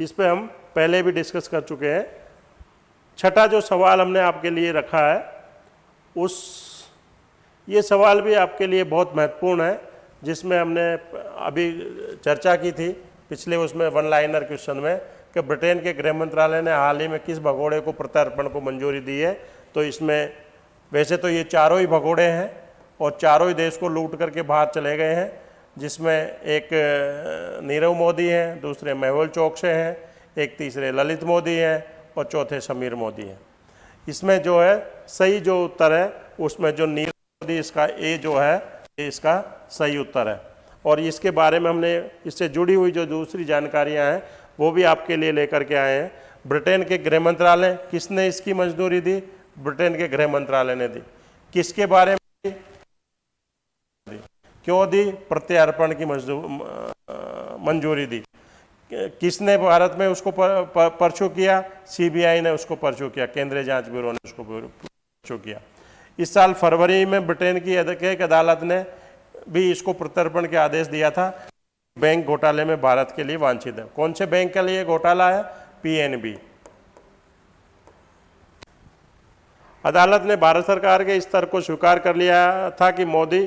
इस पर हम पहले भी डिस्कस कर चुके हैं। छठा जो सवाल हमने आपके लिए रखा है, उस, ये सवाल भी आपके लिए बहुत महत्वपूर्ण है। जिसमें हमने अभी चर्चा की थी पिछले उसमें वन लाइनर क्वेश्चन में कि ब्रिटेन के गृह मंत्रालय ने हाल ही में किस भगोड़े को प्रत्यार्पण को मंजूरी दी है? तो इसमें वैसे तो ये चारों ही भगोड़े हैं और चारों ही देश को लूट करके बाहर चले गए हैं, जिसमें एक नीरव मोदी हैं, दूसरे मेहुल चौकसे हैं, एक तीसरे ललित मोदी हैं और चौथे समीर मोदी हैं। इसमें जो है सही जो उत्तर है, उसमें जो नीरव मोदी इसका ए जो है इसका सही उत्तर है। और इसके बारे में हमने, इससे जुड़ी हुई जो दूसरी जानकारियाँ हैं, वो भी आपके लिए लेकर के आए हैं। ब्रिटेन के गृह मंत्रालय, किसने इसकी मंजूरी दी? ब्रिटेन के गृह मंत्रालय ने दी। किसके बारे में दी? क्यों दी? प्रत्यार्पण की मंजूरी दी। किसने भारत में उसको परचू किया? सीबीआई ने उसको परचू किया। केंद्रीय जाँच ब्यूरो ने उसको परचू किया। इस साल फरवरी में ब्रिटेन की एक अदालत ने भी इसको प्रत्यर्पण के आदेश दिया था। बैंक घोटाले में भारत के लिए वांछित है। कौन से बैंक के लिए घोटाला है? पीएनबी अदालत ने भारत सरकार के स्तर को स्वीकार कर लिया था कि मोदी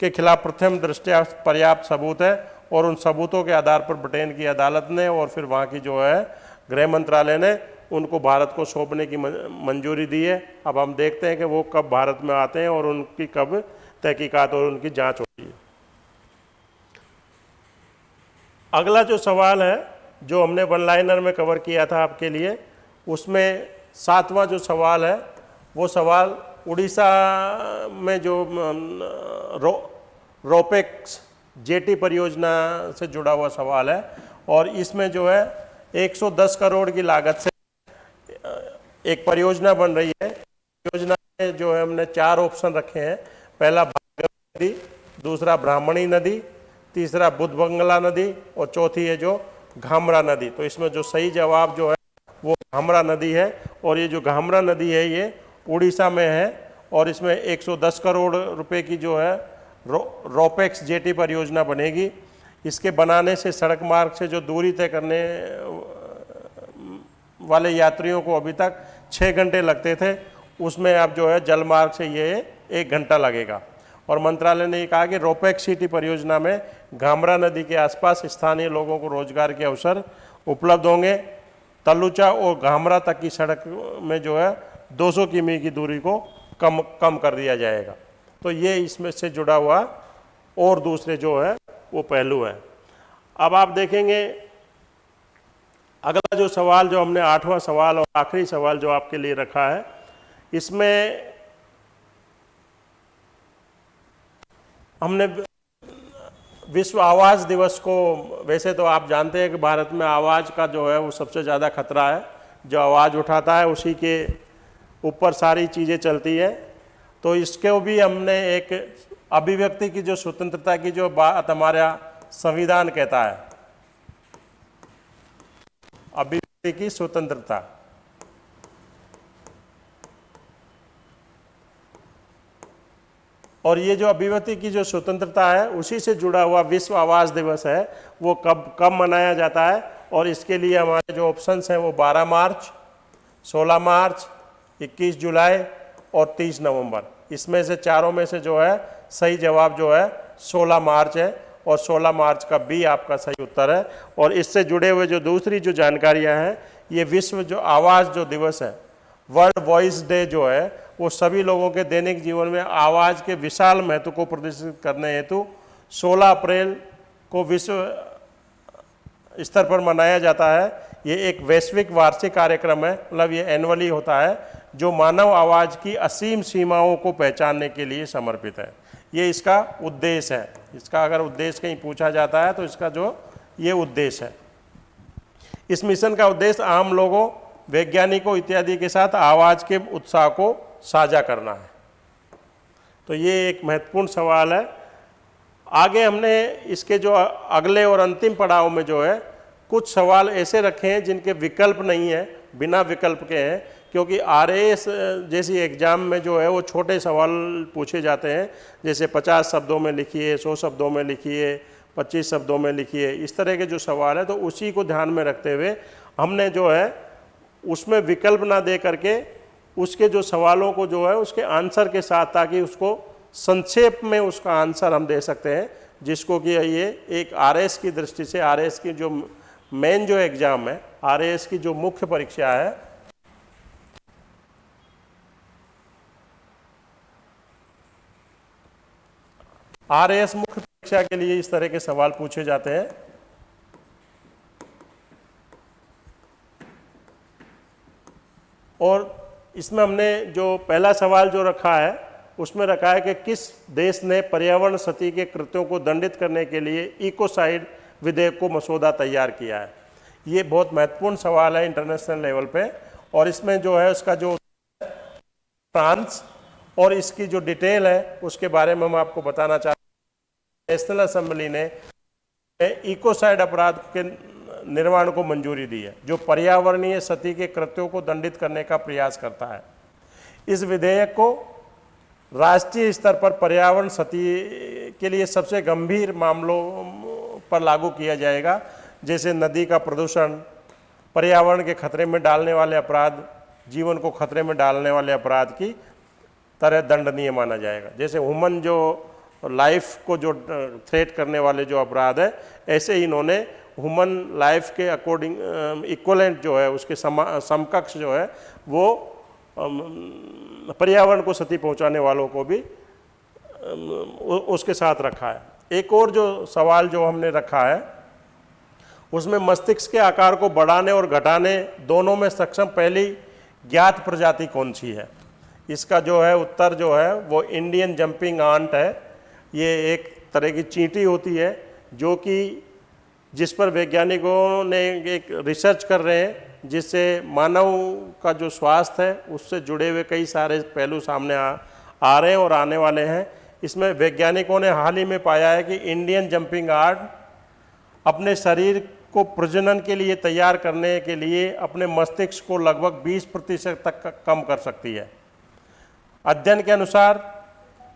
के खिलाफ प्रथम दृष्टया पर्याप्त सबूत है और उन सबूतों के आधार पर ब्रिटेन की अदालत ने और फिर वहाँ की जो है गृह मंत्रालय ने उनको भारत को सौंपने की मंजूरी दी है। अब हम देखते हैं कि वो कब भारत में आते हैं और उनकी कब तहकीकात और उनकी जाँच है अगला जो सवाल है, जो हमने वन लाइनर में कवर किया था आपके लिए, उसमें सातवां जो सवाल है, वो सवाल उड़ीसा में जो रो, रोपेक्स जेटी परियोजना से जुड़ा हुआ सवाल है, और इसमें जो है 110 करोड़ की लागत से एक परियोजना बन रही है। योजना में जो है हमने चार ऑप्शन रखे हैं। पहला भागीरथी नदी, दूसरा ब्राह्मणी नदी तीसरा बुद्ध बंगला नदी और चौथी है जो घामरा नदी। तो इसमें जो सही जवाब जो है वो घामरा नदी है और ये जो घामरा नदी है ये उड़ीसा में है और इसमें 110 करोड़ रुपए की जो है रो, रोपेक्स जेटी परियोजना बनेगी। इसके बनाने से सड़क मार्ग से जो दूरी तय करने वाले यात्रियों को अभी तक छः घंटे लगते थे उसमें अब जो है जल मार्ग से ये एक घंटा लगेगा। और मंत्रालय ने कहा कि रोपेक्स सिटी परियोजना में घामरा नदी के आसपास स्थानीय लोगों को रोज़गार के अवसर उपलब्ध होंगे। तलुचा और घामरा तक की सड़क में जो है 200 किमी की दूरी को कम कम कर दिया जाएगा। तो ये इसमें से जुड़ा हुआ और दूसरे जो है, वो पहलू है। अब आप देखेंगे, अगला जो सवाल जो हमने आठवां सवाल और आखिरी सवाल जो आपके लिए रखा है, इसमें हमने विश्व आवाज़ दिवस को, वैसे तो आप जानते हैं कि भारत में आवाज़ का जो है वो सबसे ज़्यादा खतरा है। जो आवाज़ उठाता है, उसी के ऊपर सारी चीज़ें चलती है। तो इसके भी हमने एक अभिव्यक्ति की, जो स्वतंत्रता की जो बात हमारा संविधान कहता है। अभिव्यक्ति की स्वतंत्रता। और ये जो अभिव्यक्ति की जो स्वतंत्रता है, उसी से जुड़ा हुआ विश्व आवास दिवस है, वो कब कब मनाया जाता है और इसके लिए हमारे जो ऑप्शंस हैं वो 12 मार्च 16 मार्च 21 जुलाई और 30 नवंबर। इसमें से चारों में से जो है, सही जवाब जो है 16 मार्च है और 16 मार्च का बी आपका सही उत्तर है। और इससे जुड़े हुए जो दूसरी जो जानकारियाँ हैं, ये विश्व जो आवाज़ जो दिवस है वर्ल्ड वॉइस डे जो है वो सभी लोगों के दैनिक जीवन में आवाज़ के विशाल महत्व को प्रदर्शित करने हेतु 16 अप्रैल को विश्व स्तर पर मनाया जाता है। ये एक वैश्विक वार्षिक कार्यक्रम है मतलब ये एनुअली होता है, जो मानव आवाज़ की असीम सीमाओं को पहचानने के लिए समर्पित है। ये इसका उद्देश्य है। इसका अगर उद्देश्य कहीं पूछा जाता है तो इसका जो ये उद्देश्य है। इस मिशन का उद्देश्य आम लोगों, वैज्ञानिकों इत्यादि के साथ आवाज़ के उत्साह को साझा करना है। तो ये एक महत्वपूर्ण सवाल है। आगे हमने इसके जो अगले और अंतिम पड़ाव में जो है, कुछ सवाल ऐसे रखे हैं जिनके विकल्प नहीं है, बिना विकल्प के हैं, क्योंकि आर जैसी एग्ज़ाम में जो है वो छोटे सवाल पूछे जाते हैं। जैसे 50 शब्दों में लिखिए 100 शब्दों में लिखिए 25 शब्दों में लिखिए, इस तरह के जो सवाल है तो उसी को ध्यान में रखते हुए हमने जो है, उसमें विकल्प ना दे करके उसके जो सवालों को जो है उसके आंसर के साथ ताकि उसको संक्षेप में उसका आंसर हम दे सकते हैं, जिसको कि ये एक आरएस की दृष्टि से आरएस की जो मेन जो एग्ज़ाम है आरएस की जो मुख्य परीक्षा है। आरएस मुख्य परीक्षा के लिए इस तरह के सवाल पूछे जाते हैं। और इसमें हमने जो पहला सवाल जो रखा है, उसमें रखा है कि किस देश ने पर्यावरण सती के कृत्यों को दंडित करने के लिए इकोसाइड विधेयक को मसौदा तैयार किया है? ये बहुत महत्वपूर्ण सवाल है इंटरनेशनल लेवल पे, और इसमें जो है उसका जो फ्रांस और इसकी जो डिटेल है, उसके बारे में हम आपको बताना चाहते हैं। नेशनल असम्बली ने इकोसाइड अपराध के निर्माण को मंजूरी दी है, जो पर्यावरणीय सती के कृत्यों को दंडित करने का प्रयास करता है। इस विधेयक को राष्ट्रीय स्तर पर पर्यावरण सती के लिए सबसे गंभीर मामलों पर लागू किया जाएगा, जैसे नदी का प्रदूषण, पर्यावरण के खतरे में डालने वाले अपराध, जीवन को खतरे में डालने वाले अपराध की तरह दंडनीय माना जाएगा। जैसे ह्यूमन जो लाइफ को जो थ्रेट करने वाले जो अपराध है, ऐसे ही इन्होंने ह्यूमन लाइफ के अकॉर्डिंग इक्वलेंट जो है, उसके समकक्ष जो है, वो पर्यावरण को क्षति पहुँचाने वालों को भी उसके साथ रखा है। एक और जो सवाल जो हमने रखा है, उसमें मस्तिष्क के आकार को बढ़ाने और घटाने दोनों में सक्षम पहली ज्ञात प्रजाति कौन सी है? इसका जो है उत्तर जो है, वो इंडियन जंपिंग आंट है। ये एक तरह की चींटी होती है, जो कि जिस पर वैज्ञानिकों ने एक रिसर्च कर रहे हैं, जिससे मानव का जो स्वास्थ्य है, उससे जुड़े हुए कई सारे पहलू सामने आ आ रहे हैं और आने वाले हैं। इसमें वैज्ञानिकों ने हाल ही में पाया है कि इंडियन जंपिंग आर्ट अपने शरीर को प्रजनन के लिए तैयार करने के लिए अपने मस्तिष्क को लगभग 20 प्रतिशत तक कम कर सकती है। अध्ययन के अनुसार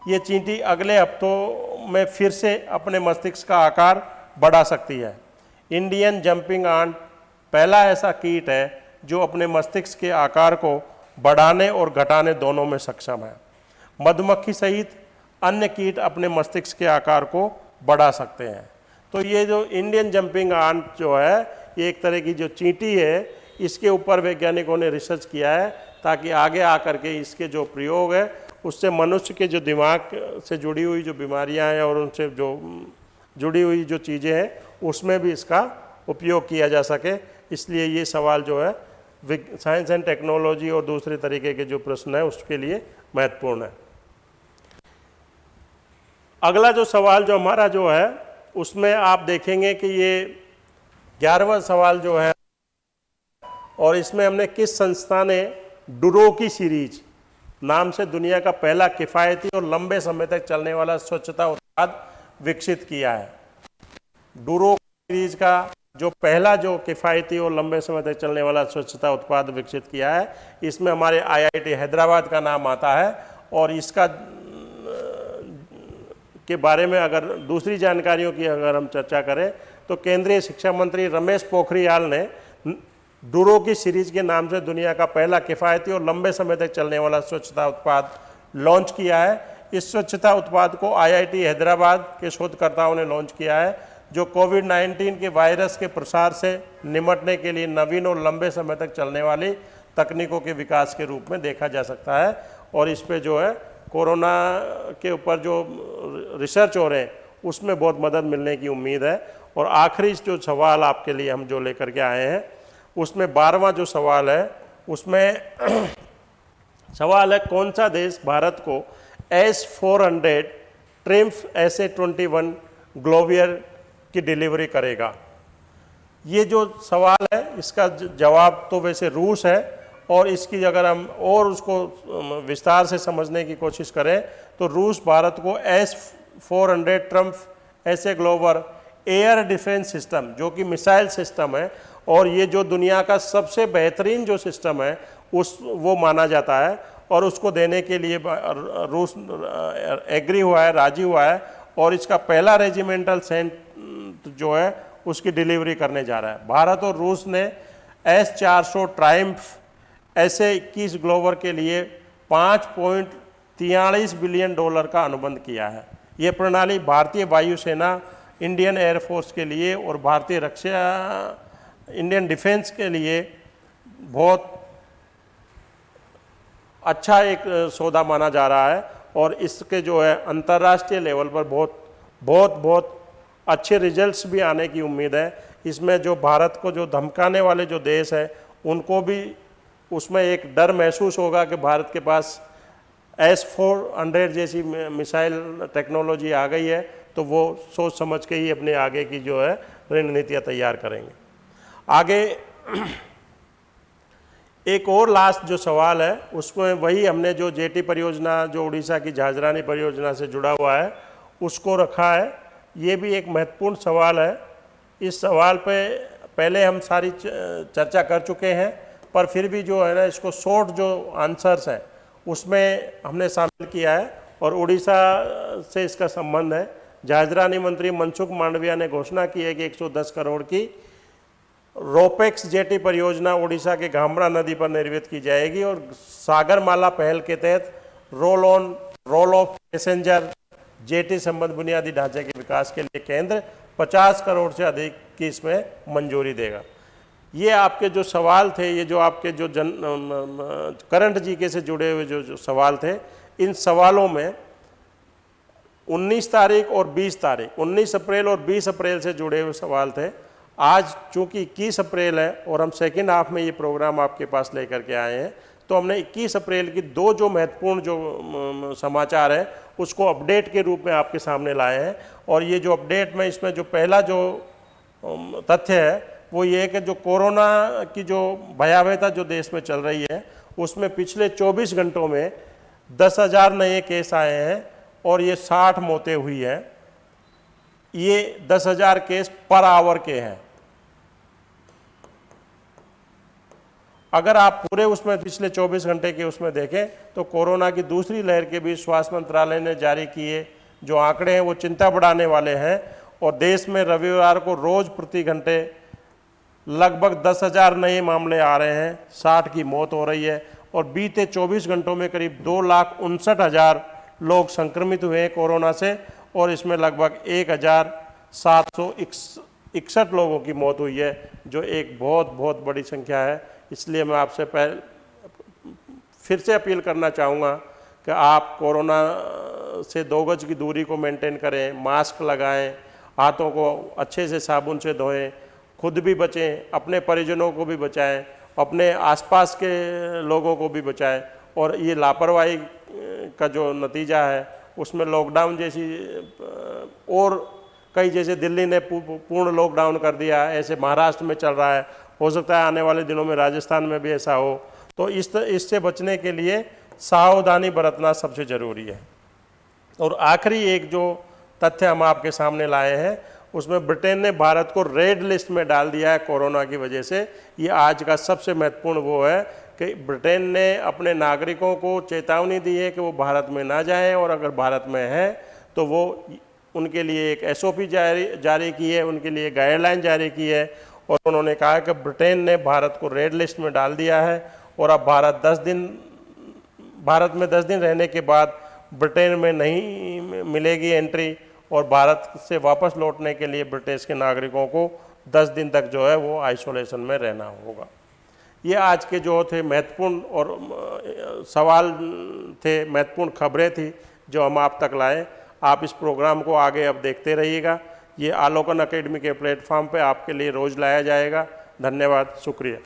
ये चींटी अगले हफ्तों में फिर से अपने मस्तिष्क का आकार बढ़ा सकती है। इंडियन जंपिंग आंट पहला ऐसा कीट है जो अपने मस्तिष्क के आकार को बढ़ाने और घटाने दोनों में सक्षम है। मधुमक्खी सहित अन्य कीट अपने मस्तिष्क के आकार को बढ़ा सकते हैं। तो ये जो इंडियन जंपिंग आंट जो है, ये एक तरह की जो चींटी है, इसके ऊपर वैज्ञानिकों ने रिसर्च किया है ताकि आगे आकर के इसके जो प्रयोग है, उससे मनुष्य के जो दिमाग से जुड़ी हुई जो बीमारियाँ हैं और उनसे जो जुड़ी हुई जो चीज़ें हैं, उसमें भी इसका उपयोग किया जा सके। इसलिए ये सवाल जो है साइंस एंड टेक्नोलॉजी और दूसरे तरीके के जो प्रश्न है, उसके लिए महत्वपूर्ण है। अगला जो सवाल जो हमारा जो है, उसमें आप देखेंगे कि ये ग्यारहवा सवाल जो है, और इसमें हमने किस संस्था ने डुरो की सीरीज़, नाम से दुनिया का पहला किफ़ायती और लंबे समय तक चलने वाला स्वच्छता उत्पाद विकसित किया है। डूरो सीरीज़ का जो पहला जो किफ़ायती और लंबे समय तक चलने वाला स्वच्छता उत्पाद विकसित किया है, इसमें हमारे आईआईटी हैदराबाद का नाम आता है और इसका के बारे में अगर दूसरी जानकारियों की अगर हम चर्चा करें तो केंद्रीय शिक्षा मंत्री रमेश पोखरियाल ने डूरो की सीरीज़ के नाम से दुनिया का पहला किफ़ायती और लंबे समय तक चलने वाला स्वच्छता उत्पाद लॉन्च किया है। इस स्वच्छता उत्पाद को आईआईटी हैदराबाद के शोधकर्ताओं ने लॉन्च किया है, जो कोविड 19 के वायरस के प्रसार से निमटने के लिए नवीन और लंबे समय तक चलने वाली तकनीकों के विकास के रूप में देखा जा सकता है। और इस पर जो है, कोरोना के ऊपर जो रिसर्च हो रहे हैं, उसमें बहुत मदद मिलने की उम्मीद है। और आखिरी जो सवाल आपके लिए हम जो लेकर के आए हैं, उसमें बारहवा जो सवाल है, उसमें सवाल है, कौन सा देश भारत को S four hundred Triumf S A twenty one Growler की डिलीवरी करेगा। ये जो सवाल है, इसका जवाब तो वैसे रूस है और इसकी अगर हम और उसको विस्तार से समझने की कोशिश करें तो रूस भारत को S four hundred Triumf S A Growler air defence system जो कि मिसाइल सिस्टम है, और ये जो दुनिया का सबसे बेहतरीन जो सिस्टम है, उस, वो माना जाता है। और उसको देने के लिए रूस एग्री हुआ है, राज़ी हुआ है और इसका पहला रेजिमेंटल सेंट जो है, उसकी डिलीवरी करने जा रहा है। भारत और रूस ने एस चार सौ ट्राइम्फ ऐसे इक्कीस ग्लोवर के लिए पाँच पॉइंट तियालीस बिलियन डॉलर का अनुबंध किया है। ये प्रणाली भारतीय वायुसेना इंडियन एयरफोर्स के लिए और भारतीय रक्षा इंडियन डिफेंस के लिए बहुत अच्छा एक सौदा माना जा रहा है और इसके जो है अंतर्राष्ट्रीय लेवल पर बहुत बहुत बहुत अच्छे रिजल्ट्स भी आने की उम्मीद है। इसमें जो भारत को जो धमकाने वाले जो देश हैं, उनको भी उसमें एक डर महसूस होगा कि भारत के पास एस फोर हंड्रेड जैसी मिसाइल टेक्नोलॉजी आ गई है तो वो सोच समझ के ही अपने आगे की जो है रणनीतियाँ तैयार करेंगे। आगे एक और लास्ट जो सवाल है, उसको वही हमने जो जेटी परियोजना, जो उड़ीसा की झाजरानी परियोजना से जुड़ा हुआ है, उसको रखा है। ये भी एक महत्वपूर्ण सवाल है। इस सवाल पे पहले हम सारी चर्चा कर चुके हैं, पर फिर भी जो है ना, इसको शॉर्ट जो आंसर्स हैं, उसमें हमने शामिल किया है, और उड़ीसा से इसका संबंध है। जाजरानी मंत्री मनसुख मांडविया ने घोषणा की है कि 110 करोड़ की रोपेक्स जेटी परियोजना ओडिशा के घामरा नदी पर निर्मित की जाएगी और सागरमाला पहल के तहत roll on roll off passenger jetty संबंध बुनियादी ढांचे के विकास के लिए केंद्र 50 करोड़ से अधिक की इसमें मंजूरी देगा। ये आपके जो सवाल थे ये जो आपके जो जन करंट जीके से जुड़े हुए जो, जो सवाल थे इन सवालों में 19 तारीख और 20 तारीख 19 अप्रैल और 20 अप्रैल से जुड़े हुए सवाल थे। आज चूँकि 21 अप्रैल है और हम सेकेंड हाफ़ में ये प्रोग्राम आपके पास लेकर के आए हैं तो हमने 21 अप्रैल की दो जो महत्वपूर्ण जो समाचार हैं, उसको अपडेट के रूप में आपके सामने लाए हैं। और ये जो अपडेट में इसमें जो पहला जो तथ्य है, वो ये है कि जो कोरोना की जो भयावहता जो देश में चल रही है, उसमें पिछले 24 घंटों में दस हज़ार नए केस आए हैं और ये 60 मौतें हुई हैं। ये दस हज़ार केस पर आवर के हैं। अगर आप पूरे उसमें पिछले 24 घंटे के उसमें देखें तो कोरोना की दूसरी लहर के बीच स्वास्थ्य मंत्रालय ने जारी किए जो आंकड़े हैं, वो चिंता बढ़ाने वाले हैं। और देश में रविवार को रोज प्रति घंटे लगभग दस हज़ार नए मामले आ रहे हैं। साठ की मौत हो रही है और बीते 24 घंटों में करीब दो लाख उनसठ हज़ार लोग संक्रमित हुए हैं कोरोना से और इसमें लगभग एक हज़ार सात सौ इकसठ लोगों की मौत हुई है, जो एक बहुत बहुत बड़ी संख्या है। इसलिए मैं आपसे पहले फिर से अपील करना चाहूँगा कि आप कोरोना से दो गज की दूरी को मेंटेन करें मास्क लगाएँ, हाथों को अच्छे से साबुन से धोएँ, खुद भी बचें, अपने परिजनों को भी बचाएँ, अपने आसपास के लोगों को भी बचाएँ। और ये लापरवाही का जो नतीजा है, उसमें लॉकडाउन जैसी और कई जैसे दिल्ली ने पूर्ण लॉकडाउन कर दिया ऐसे महाराष्ट्र में चल रहा है हो सकता है आने वाले दिनों में राजस्थान में भी ऐसा हो। तो इस इससे बचने के लिए सावधानी बरतना सबसे ज़रूरी है। और आखिरी एक जो तथ्य हम आपके सामने लाए हैं, उसमें ब्रिटेन ने भारत को रेड लिस्ट में डाल दिया है कोरोना की वजह से। ये आज का सबसे महत्वपूर्ण वो है कि ब्रिटेन ने अपने नागरिकों को चेतावनी दी है कि वो भारत में ना जाएँ और अगर भारत में हैं तो वो उनके लिए एक एसओपी जारी जारी की है, उनके लिए गाइडलाइन जारी की है। और उन्होंने कहा कि ब्रिटेन ने भारत को रेड लिस्ट में डाल दिया है और अब भारत दस दिन, भारत में दस दिन रहने के बाद ब्रिटेन में नहीं मिलेगी एंट्री और भारत से वापस लौटने के लिए ब्रिटिश के नागरिकों को 10 दिन तक जो है वो आइसोलेशन में रहना होगा। ये आज के जो थे महत्वपूर्ण और सवाल थे, महत्वपूर्ण खबरें थी जो हम आप तक लाए। आप इस प्रोग्राम को आगे अब देखते रहिएगा। ये आलोकन अकेडमी के प्लेटफॉर्म पे आपके लिए रोज़ लाया जाएगा। धन्यवाद शुक्रिया।